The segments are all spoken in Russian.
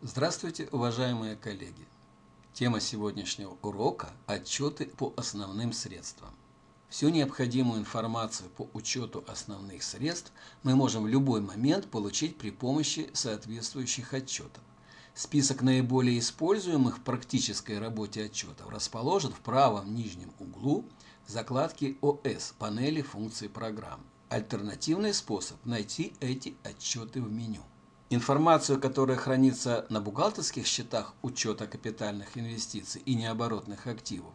Здравствуйте, уважаемые коллеги! Тема сегодняшнего урока – отчеты по основным средствам. Всю необходимую информацию по учету основных средств мы можем в любой момент получить при помощи соответствующих отчетов. Список наиболее используемых в практической работе отчетов расположен в правом нижнем углу закладки ОС панели функций программ. Альтернативный способ – найти эти отчеты в меню. Информацию, которая хранится на бухгалтерских счетах учета капитальных инвестиций и необоротных активов,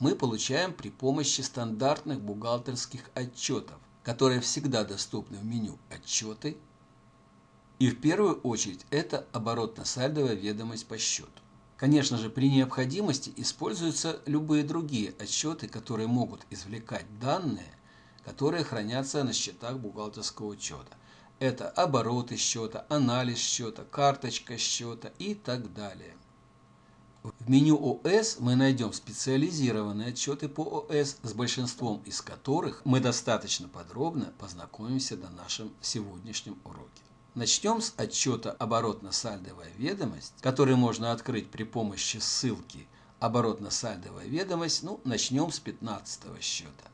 мы получаем при помощи стандартных бухгалтерских отчетов, которые всегда доступны в меню «Отчеты». И в первую очередь это оборотно-сальдовая ведомость по счету. Конечно же, при необходимости используются любые другие отчеты, которые могут извлекать данные, которые хранятся на счетах бухгалтерского учета. Это обороты счета, анализ счета, карточка счета и так далее. В меню ОС мы найдем специализированные отчеты по ОС, с большинством из которых мы достаточно подробно познакомимся на нашем сегодняшнем уроке. Начнем с отчета «Оборотно-сальдовая ведомость», который можно открыть при помощи ссылки «Оборотно-сальдовая ведомость». Ну, начнем с 15 счета.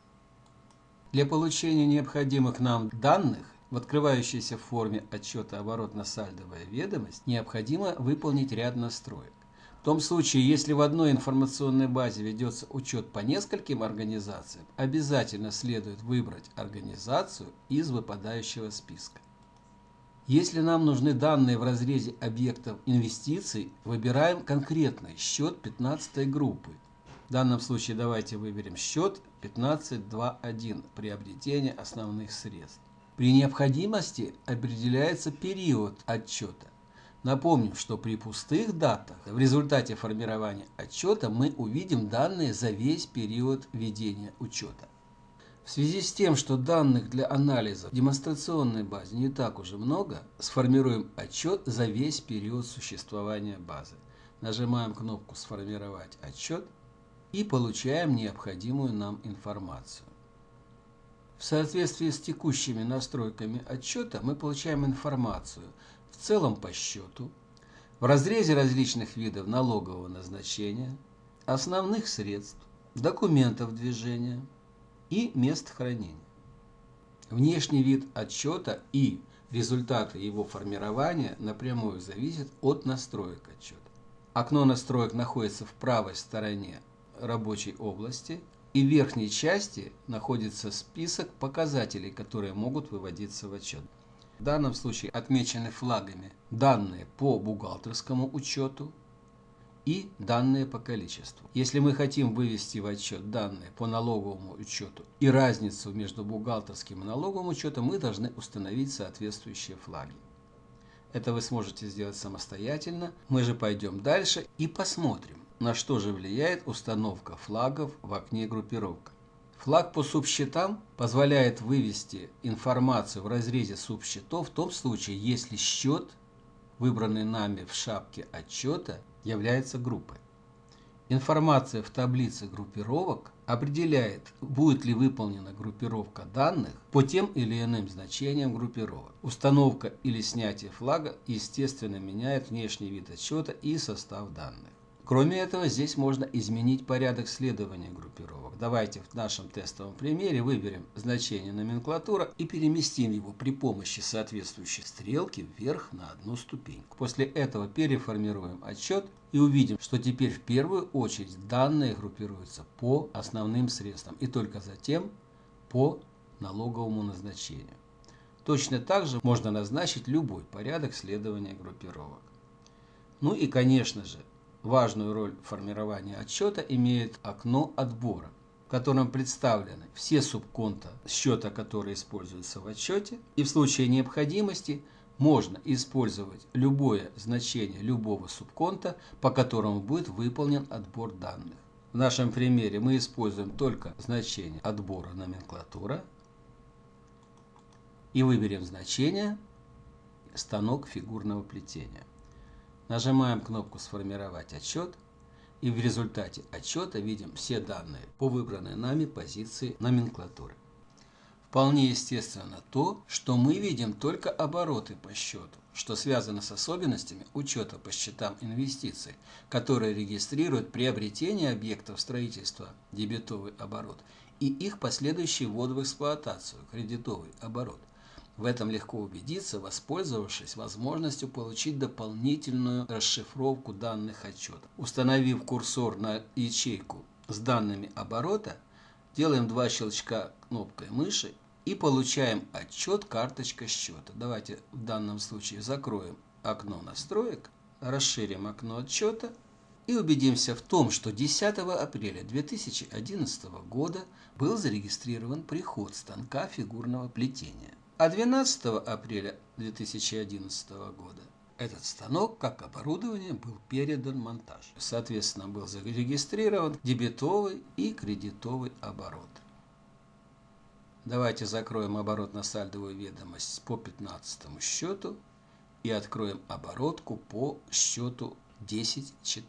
Для получения необходимых нам данных в открывающейся форме отчета оборотно-сальдовая ведомость необходимо выполнить ряд настроек. В том случае, если в одной информационной базе ведется учет по нескольким организациям, обязательно следует выбрать организацию из выпадающего списка. Если нам нужны данные в разрезе объектов инвестиций, выбираем конкретный счет 15 группы. В данном случае давайте выберем счет 15.2.1 приобретение основных средств. При необходимости определяется период отчета. Напомним, что при пустых датах в результате формирования отчета мы увидим данные за весь период ведения учета. В связи с тем, что данных для анализа в демонстрационной базе не так уже много, сформируем отчет за весь период существования базы. Нажимаем кнопку «Сформировать отчет» и получаем необходимую нам информацию. В соответствии с текущими настройками отчета мы получаем информацию в целом по счету, в разрезе различных видов налогового назначения, основных средств, документов движения и мест хранения. Внешний вид отчета и результаты его формирования напрямую зависят от настроек отчета. Окно настроек находится в правой стороне рабочей области – и в верхней части находится список показателей, которые могут выводиться в отчет. В данном случае отмечены флагами данные по бухгалтерскому учету и данные по количеству. Если мы хотим вывести в отчет данные по налоговому учету и разницу между бухгалтерским и налоговым учетом, мы должны установить соответствующие флаги. Это вы сможете сделать самостоятельно. Мы же пойдем дальше и посмотрим, на что же влияет установка флагов в окне группировка. Флаг по субсчетам позволяет вывести информацию в разрезе субсчетов в том случае, если счет, выбранный нами в шапке отчета, является группой. Информация в таблице группировок определяет, будет ли выполнена группировка данных по тем или иным значениям группировок. Установка или снятие флага, естественно, меняет внешний вид отчета и состав данных. Кроме этого, здесь можно изменить порядок следования группировок. Давайте в нашем тестовом примере выберем значение номенклатура и переместим его при помощи соответствующей стрелки вверх на одну ступеньку. После этого переформируем отчет и увидим, что теперь в первую очередь данные группируются по основным средствам и только затем по налоговому назначению. Точно так же можно назначить любой порядок следования группировок. Ну и, конечно же, Важную роль в формировании отчета имеет окно отбора, в котором представлены все субконта счета, которые используются в отчете, и в случае необходимости можно использовать любое значение любого субконта, по которому будет выполнен отбор данных. В нашем примере мы используем только значение отбора номенклатура и выберем значение станок фигурного плетения. Нажимаем кнопку «Сформировать отчет» и в результате отчета видим все данные по выбранной нами позиции номенклатуры. Вполне естественно то, что мы видим только обороты по счету, что связано с особенностями учета по счетам инвестиций, которые регистрируют приобретение объектов строительства дебетовый оборот и их последующий ввод в эксплуатацию кредитовый оборот. В этом легко убедиться, воспользовавшись возможностью получить дополнительную расшифровку данных отчета. Установив курсор на ячейку с данными оборота, делаем два щелчка кнопкой мыши и получаем отчет карточка счета. Давайте в данном случае закроем окно настроек, расширим окно отчета и убедимся в том, что 10 апреля 2011 года был зарегистрирован приход станка фигурного плетения. А 12 апреля 2011 года этот станок, как оборудование, был передан монтаж. Соответственно, был зарегистрирован дебетовый и кредитовый оборот. Давайте закроем оборотно-сальдовую ведомость по 15 счету и откроем оборотку по счету 10.4.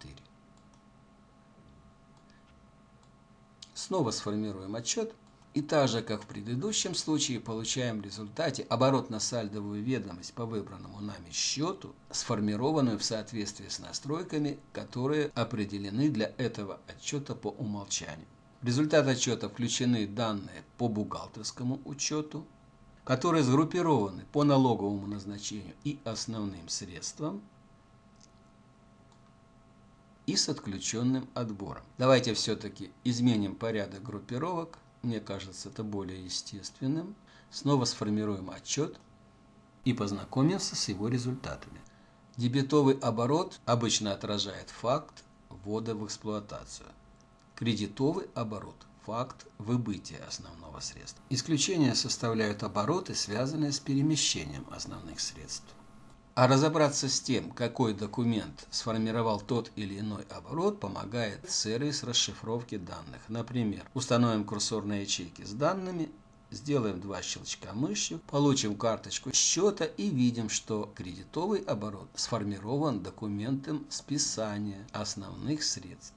Снова сформируем отчет и так же, как в предыдущем случае, получаем в результате оборотно-сальдовую ведомость по выбранному нами счету, сформированную в соответствии с настройками, которые определены для этого отчета по умолчанию. В результат отчета включены данные по бухгалтерскому учету, которые сгруппированы по налоговому назначению и основным средствам, и с отключенным отбором. Давайте все-таки изменим порядок группировок мне кажется, это более естественным. Снова сформируем отчет и познакомимся с его результатами. Дебетовый оборот обычно отражает факт ввода в эксплуатацию. Кредитовый оборот – факт выбытия основного средства. Исключения составляют обороты, связанные с перемещением основных средств. А разобраться с тем, какой документ сформировал тот или иной оборот, помогает сервис расшифровки данных. Например, установим курсор на ячейке с данными, сделаем два щелчка мышью, получим карточку счета и видим, что кредитовый оборот сформирован документом списания основных средств.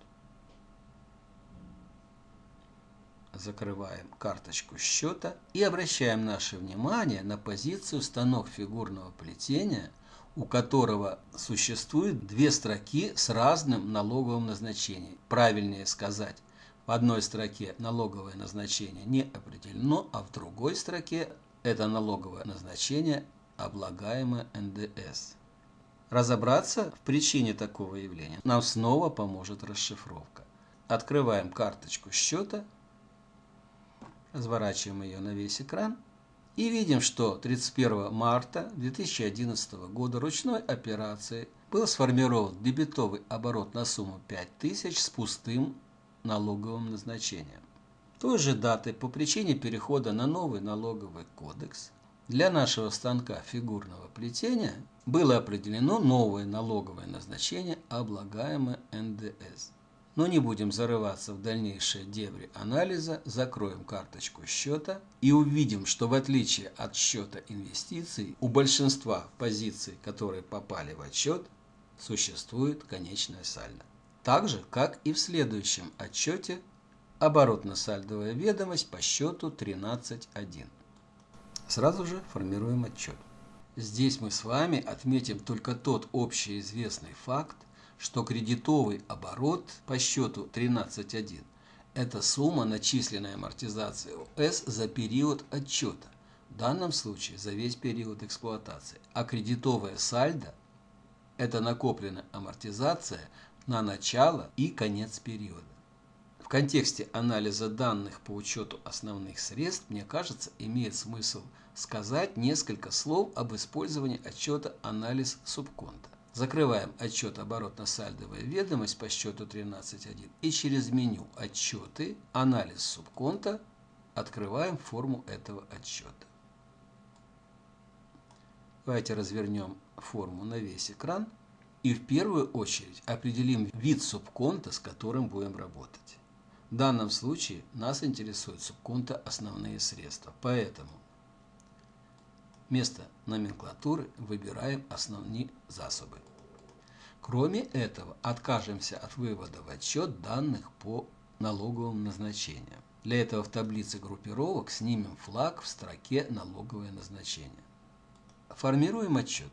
закрываем карточку счета и обращаем наше внимание на позицию станок фигурного плетения у которого существует две строки с разным налоговым назначением. Правильнее сказать, в одной строке налоговое назначение не определено, а в другой строке это налоговое назначение облагаемое НДС. Разобраться в причине такого явления нам снова поможет расшифровка. Открываем карточку счета, разворачиваем ее на весь экран – и видим, что 31 марта 2011 года ручной операцией был сформирован дебетовый оборот на сумму 5000 с пустым налоговым назначением. Той же даты по причине перехода на новый налоговый кодекс для нашего станка фигурного плетения было определено новое налоговое назначение, облагаемое НДС. Но не будем зарываться в дальнейшие дебри анализа, закроем карточку счета и увидим, что в отличие от счета инвестиций, у большинства позиций, которые попали в отчет, существует конечная сальдо. Так же, как и в следующем отчете оборотно-сальдовая ведомость по счету 13.1. Сразу же формируем отчет. Здесь мы с вами отметим только тот общеизвестный факт, что кредитовый оборот по счету 13.1 – это сумма начисленной амортизации ОС за период отчета, в данном случае за весь период эксплуатации, а кредитовая сальдо – это накопленная амортизация на начало и конец периода. В контексте анализа данных по учету основных средств, мне кажется, имеет смысл сказать несколько слов об использовании отчета анализ субконта. Закрываем отчет оборотно-сальдовая ведомость по счету 13.1 и через меню «Отчеты», «Анализ субконта» открываем форму этого отчета. Давайте развернем форму на весь экран и в первую очередь определим вид субконта, с которым будем работать. В данном случае нас интересует субконта основные средства, поэтому Вместо номенклатуры выбираем основные засобы. Кроме этого, откажемся от вывода в отчет данных по налоговым назначениям. Для этого в таблице группировок снимем флаг в строке «Налоговое назначение». Формируем отчет.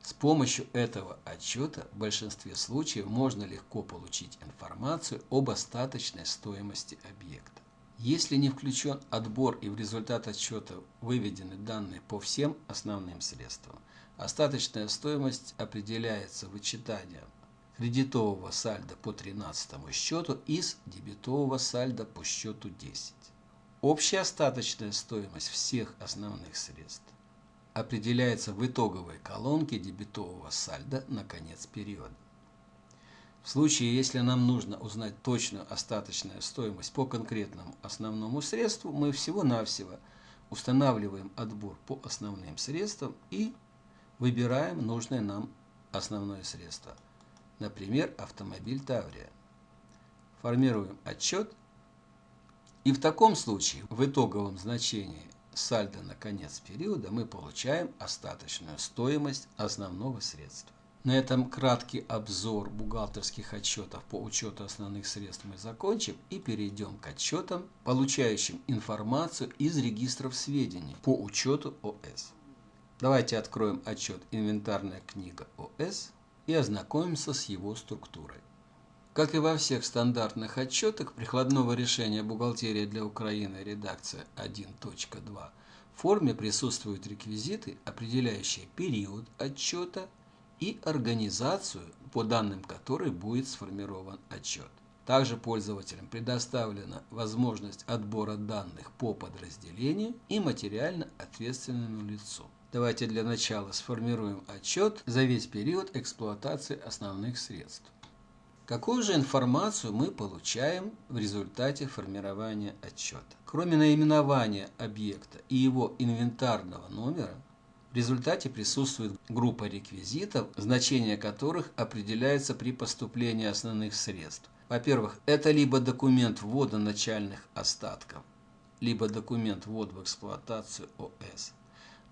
С помощью этого отчета в большинстве случаев можно легко получить информацию об остаточной стоимости объекта. Если не включен отбор и в результат отчета выведены данные по всем основным средствам, остаточная стоимость определяется вычитанием кредитового сальда по 13 счету из дебетового сальда по счету 10. Общая остаточная стоимость всех основных средств определяется в итоговой колонке дебетового сальда на конец периода. В случае, если нам нужно узнать точную остаточную стоимость по конкретному основному средству, мы всего-навсего устанавливаем отбор по основным средствам и выбираем нужное нам основное средство. Например, автомобиль Таврия. Формируем отчет. И в таком случае в итоговом значении сальдо на конец периода мы получаем остаточную стоимость основного средства. На этом краткий обзор бухгалтерских отчетов по учету основных средств мы закончим и перейдем к отчетам, получающим информацию из регистров сведений по учету ОС. Давайте откроем отчет «Инвентарная книга ОС» и ознакомимся с его структурой. Как и во всех стандартных отчетах прикладного решения «Бухгалтерия для Украины» редакция 1.2 в форме присутствуют реквизиты, определяющие период отчета и организацию, по данным которой будет сформирован отчет. Также пользователям предоставлена возможность отбора данных по подразделению и материально ответственному лицу. Давайте для начала сформируем отчет за весь период эксплуатации основных средств. Какую же информацию мы получаем в результате формирования отчета? Кроме наименования объекта и его инвентарного номера, в результате присутствует группа реквизитов, значение которых определяется при поступлении основных средств. Во-первых, это либо документ ввода начальных остатков, либо документ ввода в эксплуатацию ОС,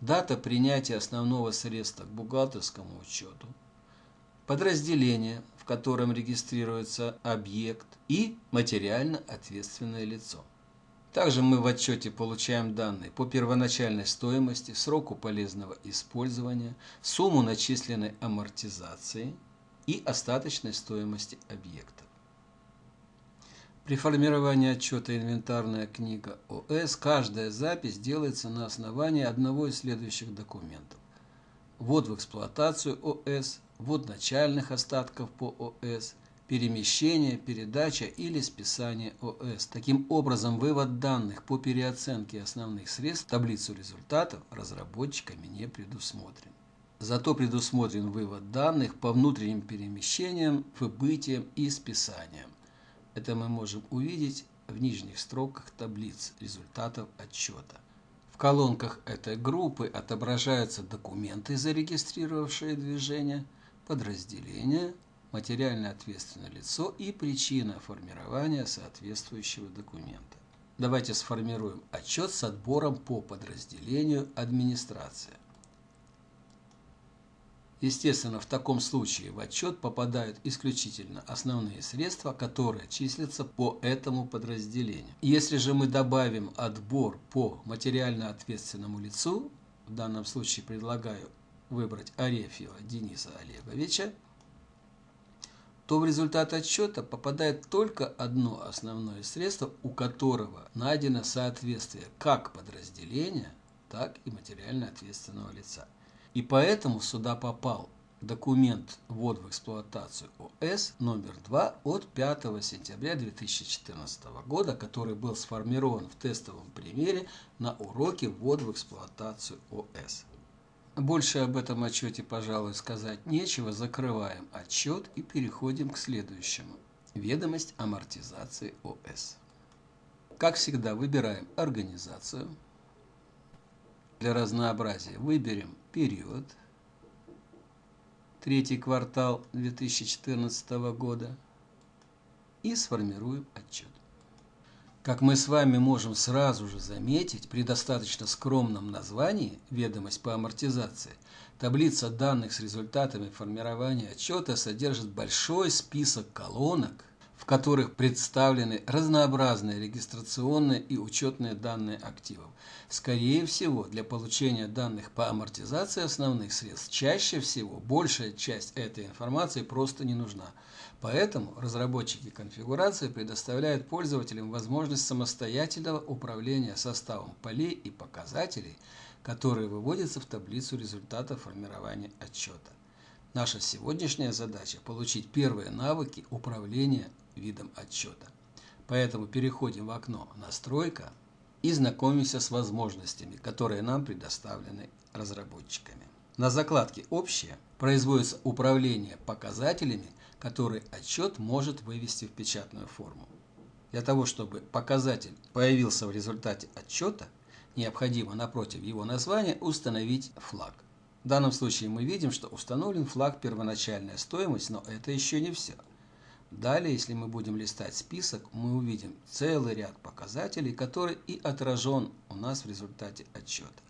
дата принятия основного средства к бухгалтерскому учету, подразделение, в котором регистрируется объект, и материально ответственное лицо. Также мы в отчете получаем данные по первоначальной стоимости, сроку полезного использования, сумму начисленной амортизации и остаточной стоимости объекта. При формировании отчета «Инвентарная книга ОС» каждая запись делается на основании одного из следующих документов. Ввод в эксплуатацию ОС, ввод начальных остатков по ОС – перемещение, передача или списание ОС. Таким образом, вывод данных по переоценке основных средств в таблицу результатов разработчиками не предусмотрен. Зато предусмотрен вывод данных по внутренним перемещениям, выбытиям и списаниям. Это мы можем увидеть в нижних строках таблиц результатов отчета. В колонках этой группы отображаются документы, зарегистрировавшие движение, подразделения, материально ответственное лицо и причина формирования соответствующего документа. Давайте сформируем отчет с отбором по подразделению администрация. Естественно, в таком случае в отчет попадают исключительно основные средства, которые числятся по этому подразделению. Если же мы добавим отбор по материально ответственному лицу, в данном случае предлагаю выбрать Арефьева Дениса Олеговича, то в результат отсчета попадает только одно основное средство, у которого найдено соответствие как подразделения, так и материально ответственного лица. И поэтому сюда попал документ ввод в эксплуатацию ОС номер 2 от 5 сентября 2014 года, который был сформирован в тестовом примере на уроке ввод в эксплуатацию ОС. Больше об этом отчете, пожалуй, сказать нечего. Закрываем отчет и переходим к следующему. Ведомость амортизации ОС. Как всегда, выбираем организацию. Для разнообразия выберем период. Третий квартал 2014 года. И сформируем отчет. Как мы с вами можем сразу же заметить, при достаточно скромном названии «Ведомость по амортизации» таблица данных с результатами формирования отчета содержит большой список колонок, которых представлены разнообразные регистрационные и учетные данные активов. Скорее всего, для получения данных по амортизации основных средств чаще всего большая часть этой информации просто не нужна. Поэтому разработчики конфигурации предоставляют пользователям возможность самостоятельного управления составом полей и показателей, которые выводятся в таблицу результата формирования отчета. Наша сегодняшняя задача – получить первые навыки управления видом отчета. Поэтому переходим в окно «Настройка» и знакомимся с возможностями, которые нам предоставлены разработчиками. На закладке «Общее» производится управление показателями, которые отчет может вывести в печатную форму. Для того, чтобы показатель появился в результате отчета, необходимо напротив его названия установить флаг. В данном случае мы видим, что установлен флаг первоначальная стоимость, но это еще не все – Далее, если мы будем листать список, мы увидим целый ряд показателей, который и отражен у нас в результате отчета.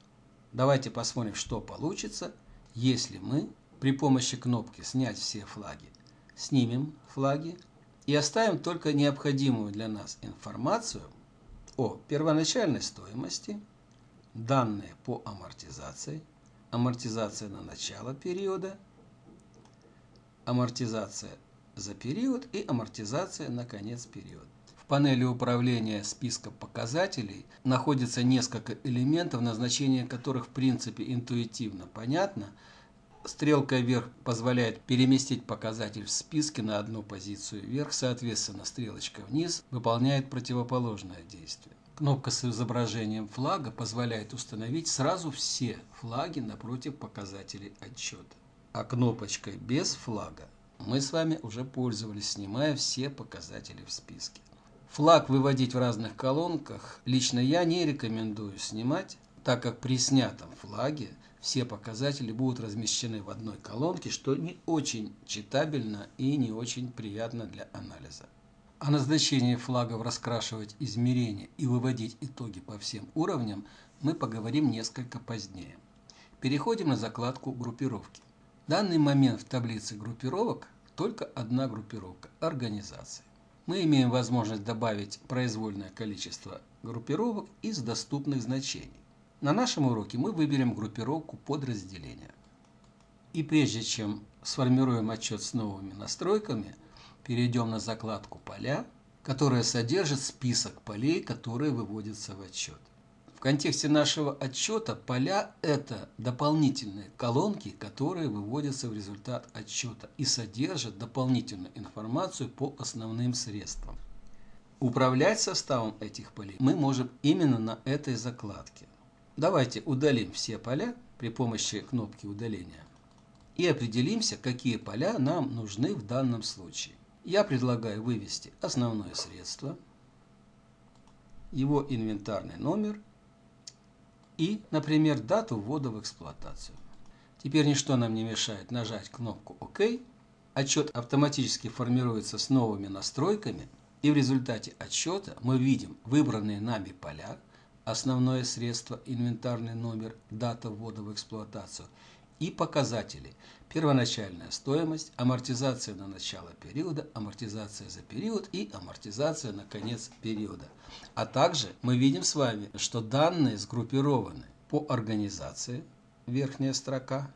Давайте посмотрим, что получится, если мы при помощи кнопки «Снять все флаги» снимем флаги и оставим только необходимую для нас информацию о первоначальной стоимости, данные по амортизации, амортизация на начало периода, амортизация за период и амортизация на конец периода. В панели управления списка показателей находится несколько элементов, назначение которых в принципе интуитивно понятно. Стрелка вверх позволяет переместить показатель в списке на одну позицию вверх, соответственно стрелочка вниз выполняет противоположное действие. Кнопка с изображением флага позволяет установить сразу все флаги напротив показателей отчета. А кнопочкой без флага мы с вами уже пользовались, снимая все показатели в списке. Флаг выводить в разных колонках лично я не рекомендую снимать, так как при снятом флаге все показатели будут размещены в одной колонке, что не очень читабельно и не очень приятно для анализа. О назначении флагов раскрашивать измерения и выводить итоги по всем уровням мы поговорим несколько позднее. Переходим на закладку группировки. В данный момент в таблице группировок только одна группировка – организации. Мы имеем возможность добавить произвольное количество группировок из доступных значений. На нашем уроке мы выберем группировку подразделения. И прежде чем сформируем отчет с новыми настройками, перейдем на закладку «Поля», которая содержит список полей, которые выводятся в отчет. Контексте нашего отчета поля – это дополнительные колонки, которые выводятся в результат отчета и содержат дополнительную информацию по основным средствам. Управлять составом этих полей мы можем именно на этой закладке. Давайте удалим все поля при помощи кнопки удаления и определимся, какие поля нам нужны в данном случае. Я предлагаю вывести основное средство, его инвентарный номер и, например, дату ввода в эксплуатацию. Теперь ничто нам не мешает нажать кнопку ОК. Отчет автоматически формируется с новыми настройками, и в результате отчета мы видим выбранные нами поля, основное средство, инвентарный номер, дата ввода в эксплуатацию и показатели – первоначальная стоимость, амортизация на начало периода, амортизация за период и амортизация на конец периода. А также мы видим с вами, что данные сгруппированы по организации, верхняя строка,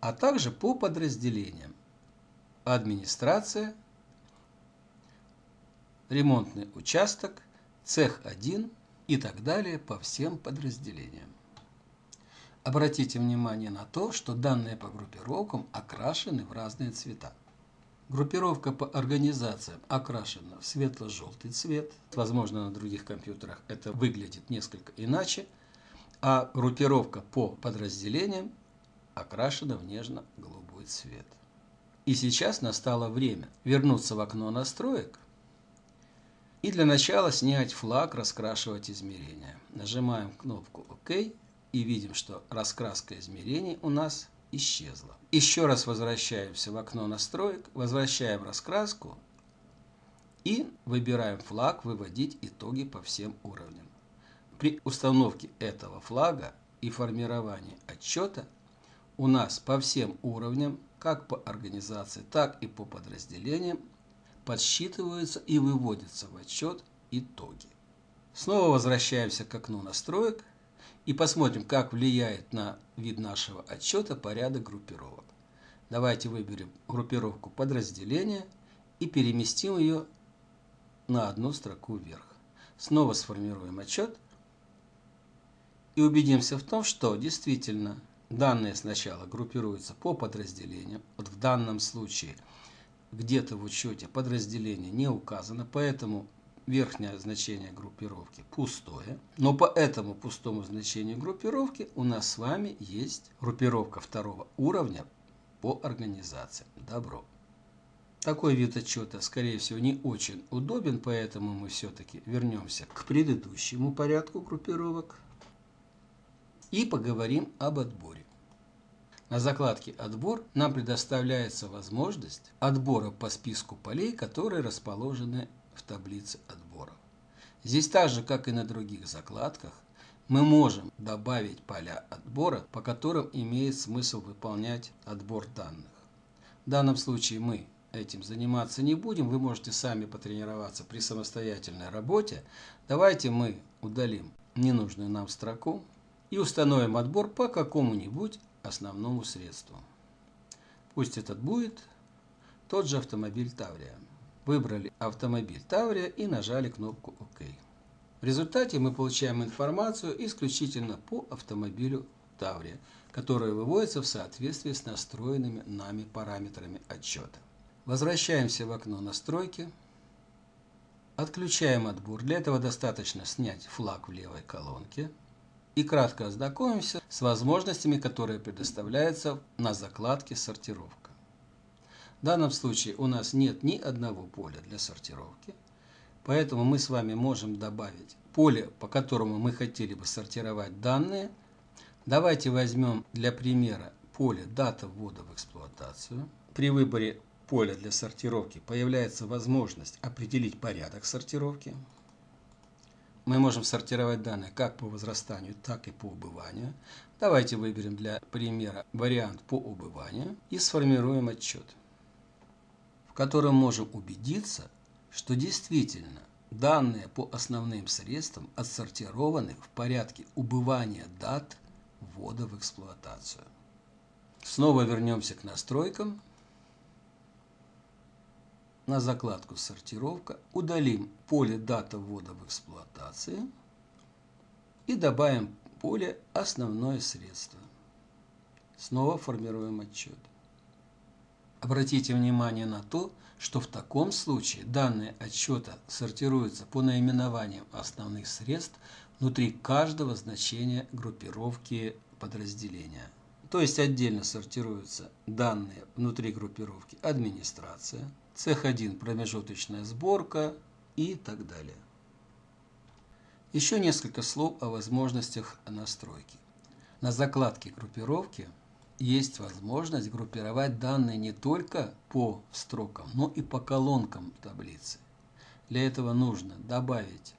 а также по подразделениям. Администрация, ремонтный участок, цех 1 и так далее по всем подразделениям. Обратите внимание на то, что данные по группировкам окрашены в разные цвета. Группировка по организациям окрашена в светло-желтый цвет. Возможно, на других компьютерах это выглядит несколько иначе. А группировка по подразделениям окрашена в нежно-голубой цвет. И сейчас настало время вернуться в окно настроек и для начала снять флаг, раскрашивать измерения. Нажимаем кнопку ОК и видим, что раскраска измерений у нас исчезла. Еще раз возвращаемся в окно настроек, возвращаем раскраску и выбираем флаг «Выводить итоги по всем уровням». При установке этого флага и формировании отчета у нас по всем уровням, как по организации, так и по подразделениям, подсчитываются и выводятся в отчет итоги. Снова возвращаемся к окну настроек и посмотрим, как влияет на вид нашего отчета порядок группировок. Давайте выберем группировку подразделения и переместим ее на одну строку вверх. Снова сформируем отчет и убедимся в том, что действительно данные сначала группируются по подразделениям. Вот в данном случае где-то в учете подразделение не указано, поэтому верхнее значение группировки пустое. Но по этому пустому значению группировки у нас с вами есть группировка второго уровня по организации. Добро. Такой вид отчета, скорее всего, не очень удобен, поэтому мы все-таки вернемся к предыдущему порядку группировок и поговорим об отборе. На закладке «Отбор» нам предоставляется возможность отбора по списку полей, которые расположены в таблице отборов. Здесь так же, как и на других закладках, мы можем добавить поля отбора, по которым имеет смысл выполнять отбор данных. В данном случае мы этим заниматься не будем, вы можете сами потренироваться при самостоятельной работе. Давайте мы удалим ненужную нам строку и установим отбор по какому-нибудь основному средству. Пусть этот будет тот же автомобиль Таврия. Выбрали автомобиль Таврия и нажали кнопку ОК. В результате мы получаем информацию исключительно по автомобилю Таврия, которая выводится в соответствии с настроенными нами параметрами отчета. Возвращаемся в окно настройки. Отключаем отбор. Для этого достаточно снять флаг в левой колонке. И кратко ознакомимся с возможностями, которые предоставляются на закладке «Сортировка». В данном случае у нас нет ни одного поля для сортировки. Поэтому мы с вами можем добавить поле, по которому мы хотели бы сортировать данные. Давайте возьмем для примера поле «Дата ввода в эксплуатацию». При выборе поля для сортировки появляется возможность определить порядок сортировки. Мы можем сортировать данные как по возрастанию, так и по убыванию. Давайте выберем для примера вариант по убыванию и сформируем отчет, в котором можем убедиться, что действительно данные по основным средствам отсортированы в порядке убывания дат ввода в эксплуатацию. Снова вернемся к настройкам на закладку «Сортировка», удалим поле «Дата ввода в эксплуатации» и добавим поле «Основное средство». Снова формируем отчет. Обратите внимание на то, что в таком случае данные отчета сортируются по наименованиям основных средств внутри каждого значения группировки подразделения. То есть отдельно сортируются данные внутри группировки администрация, цех 1 промежуточная сборка и так далее. Еще несколько слов о возможностях настройки. На закладке группировки есть возможность группировать данные не только по строкам, но и по колонкам таблицы. Для этого нужно добавить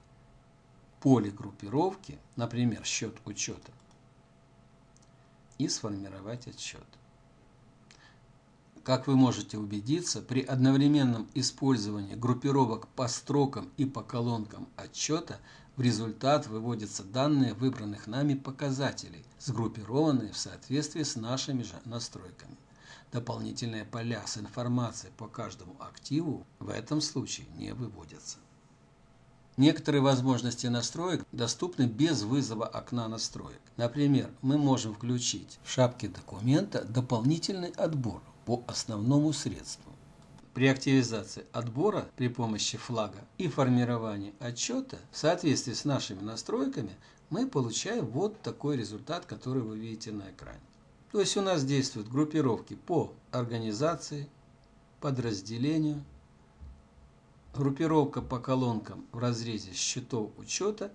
поле группировки, например, счет учета, и сформировать отчет. Как вы можете убедиться, при одновременном использовании группировок по строкам и по колонкам отчета в результат выводятся данные выбранных нами показателей, сгруппированные в соответствии с нашими же настройками. Дополнительные поля с информацией по каждому активу в этом случае не выводятся. Некоторые возможности настроек доступны без вызова окна настроек. Например, мы можем включить в шапке документа дополнительный отбор по основному средству. При активизации отбора при помощи флага и формировании отчета в соответствии с нашими настройками мы получаем вот такой результат, который вы видите на экране. То есть у нас действуют группировки по организации, подразделению, группировка по колонкам в разрезе счетов учета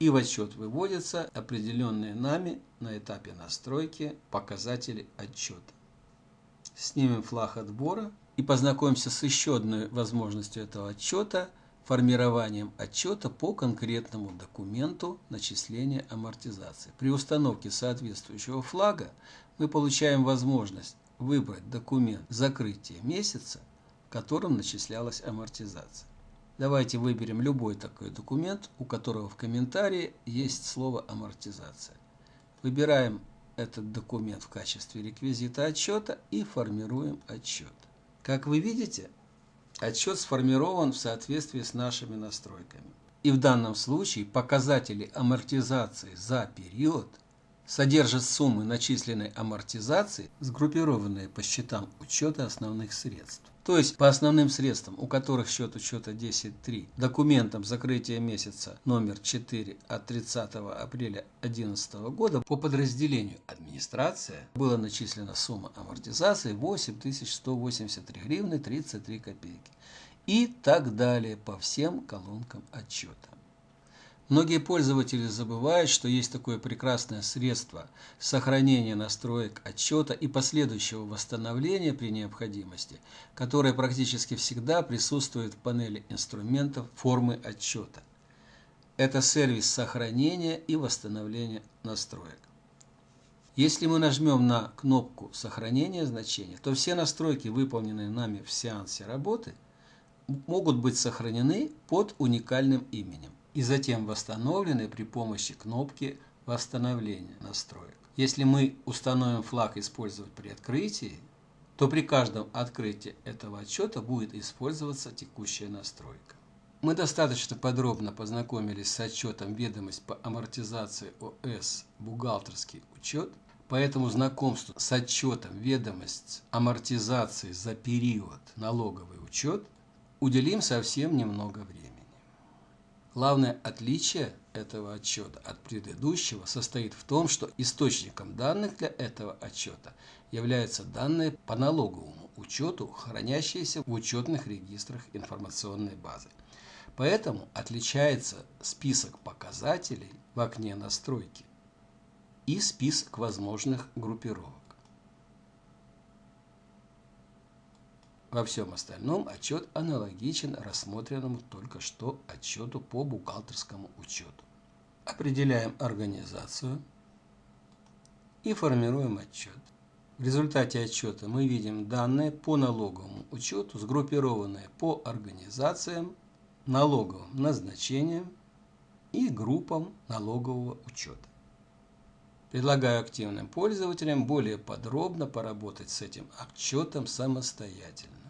и в отчет выводятся определенные нами на этапе настройки показатели отчета снимем флаг отбора и познакомимся с еще одной возможностью этого отчета – формированием отчета по конкретному документу начисления амортизации. При установке соответствующего флага мы получаем возможность выбрать документ закрытия месяца, в которым начислялась амортизация. Давайте выберем любой такой документ, у которого в комментарии есть слово амортизация. Выбираем этот документ в качестве реквизита отчета и формируем отчет. Как вы видите, отчет сформирован в соответствии с нашими настройками. И в данном случае показатели амортизации за период – содержит суммы начисленной амортизации, сгруппированные по счетам учета основных средств. То есть по основным средствам, у которых счет учета 10.3, документам закрытия месяца номер 4 от 30 апреля 2011 года по подразделению администрация была начислена сумма амортизации 8183 гривны 33 копейки и так далее по всем колонкам отчета. Многие пользователи забывают, что есть такое прекрасное средство сохранения настроек отчета и последующего восстановления при необходимости, которое практически всегда присутствует в панели инструментов формы отчета. Это сервис сохранения и восстановления настроек. Если мы нажмем на кнопку сохранения значения, то все настройки, выполненные нами в сеансе работы, могут быть сохранены под уникальным именем и затем восстановлены при помощи кнопки восстановления настроек. Если мы установим флаг «Использовать при открытии», то при каждом открытии этого отчета будет использоваться текущая настройка. Мы достаточно подробно познакомились с отчетом «Ведомость по амортизации ОС. Бухгалтерский учет», поэтому знакомству с отчетом «Ведомость амортизации за период налоговый учет» уделим совсем немного времени. Главное отличие этого отчета от предыдущего состоит в том, что источником данных для этого отчета являются данные по налоговому учету, хранящиеся в учетных регистрах информационной базы. Поэтому отличается список показателей в окне настройки и список возможных группировок. Во всем остальном отчет аналогичен рассмотренному только что отчету по бухгалтерскому учету. Определяем организацию и формируем отчет. В результате отчета мы видим данные по налоговому учету, сгруппированные по организациям, налоговым назначениям и группам налогового учета. Предлагаю активным пользователям более подробно поработать с этим отчетом самостоятельно.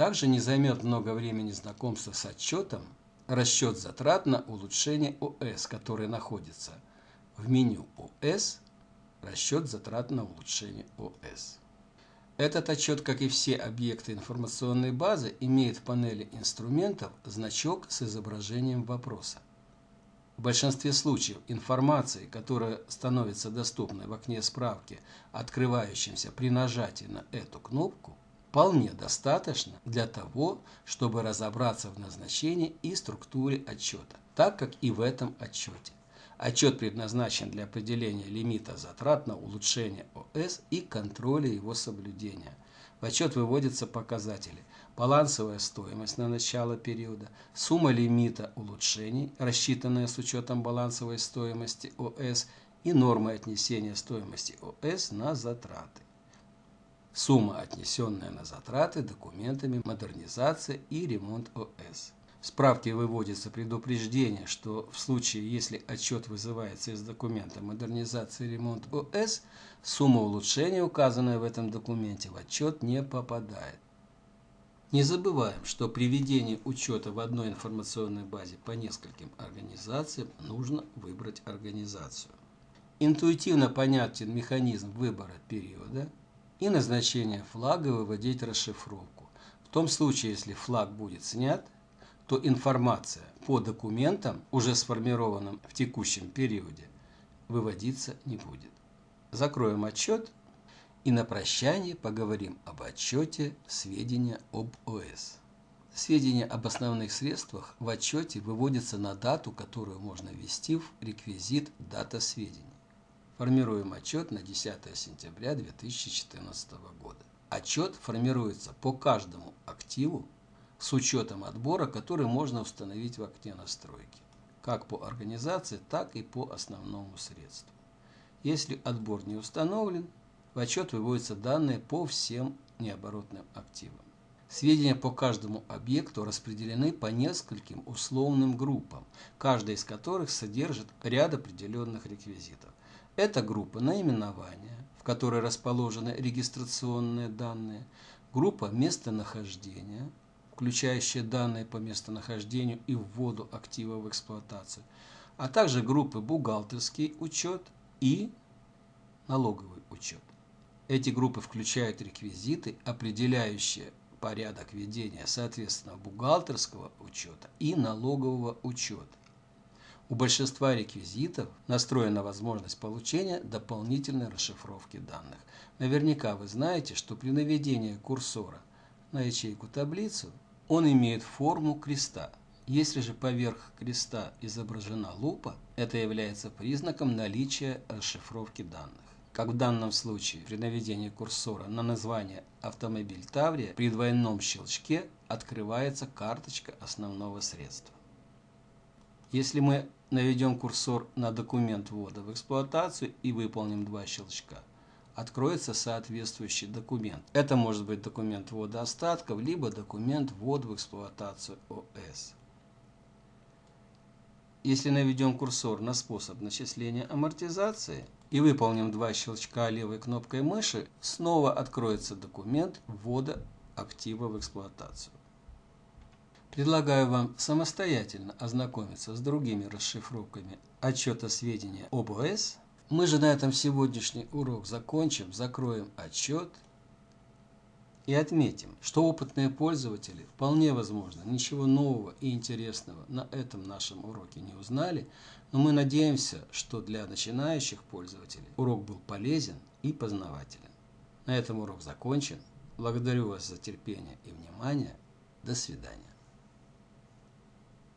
Также не займет много времени знакомства с отчетом расчет затрат на улучшение ОС, который находится в меню ОС расчет затрат на улучшение ОС. Этот отчет, как и все объекты информационной базы, имеет в панели инструментов значок с изображением вопроса. В большинстве случаев информации, которая становится доступной в окне справки, открывающемся при нажатии на эту кнопку, вполне достаточно для того, чтобы разобраться в назначении и структуре отчета, так как и в этом отчете. Отчет предназначен для определения лимита затрат на улучшение ОС и контроля его соблюдения. В отчет выводятся показатели балансовая стоимость на начало периода, сумма лимита улучшений, рассчитанная с учетом балансовой стоимости ОС и нормы отнесения стоимости ОС на затраты сумма, отнесенная на затраты документами модернизации и ремонт ОС. В справке выводится предупреждение, что в случае, если отчет вызывается из документа модернизации и ремонт ОС, сумма улучшения, указанная в этом документе, в отчет не попадает. Не забываем, что при ведении учета в одной информационной базе по нескольким организациям нужно выбрать организацию. Интуитивно понятен механизм выбора периода – и назначение флага выводить расшифровку. В том случае, если флаг будет снят, то информация по документам, уже сформированным в текущем периоде, выводиться не будет. Закроем отчет и на прощание поговорим об отчете сведения об ОС. Сведения об основных средствах в отчете выводятся на дату, которую можно ввести в реквизит «Дата сведений». Формируем отчет на 10 сентября 2014 года. Отчет формируется по каждому активу с учетом отбора, который можно установить в окне настройки, как по организации, так и по основному средству. Если отбор не установлен, в отчет выводятся данные по всем необоротным активам. Сведения по каждому объекту распределены по нескольким условным группам, каждая из которых содержит ряд определенных реквизитов. Это группа наименования, в которой расположены регистрационные данные, группа местонахождения, включающая данные по местонахождению и вводу актива в эксплуатацию, а также группы бухгалтерский учет и налоговый учет. Эти группы включают реквизиты, определяющие порядок ведения, соответственно, бухгалтерского учета и налогового учета. У большинства реквизитов настроена возможность получения дополнительной расшифровки данных. Наверняка вы знаете, что при наведении курсора на ячейку-таблицу он имеет форму креста. Если же поверх креста изображена лупа, это является признаком наличия расшифровки данных как в данном случае при наведении курсора на название автомобиль Таврия, при двойном щелчке открывается карточка основного средства. Если мы наведем курсор на документ ввода в эксплуатацию и выполним два щелчка, откроется соответствующий документ. Это может быть документ ввода остатков, либо документ ввода в эксплуатацию ОС. Если наведем курсор на способ начисления амортизации и выполним два щелчка левой кнопкой мыши, снова откроется документ ввода актива в эксплуатацию. Предлагаю вам самостоятельно ознакомиться с другими расшифровками отчета сведения об ОС. Мы же на этом сегодняшний урок закончим, закроем отчет и отметим, что опытные пользователи вполне возможно ничего нового и интересного на этом нашем уроке не узнали, но мы надеемся, что для начинающих пользователей урок был полезен и познавателен. На этом урок закончен. Благодарю вас за терпение и внимание. До свидания.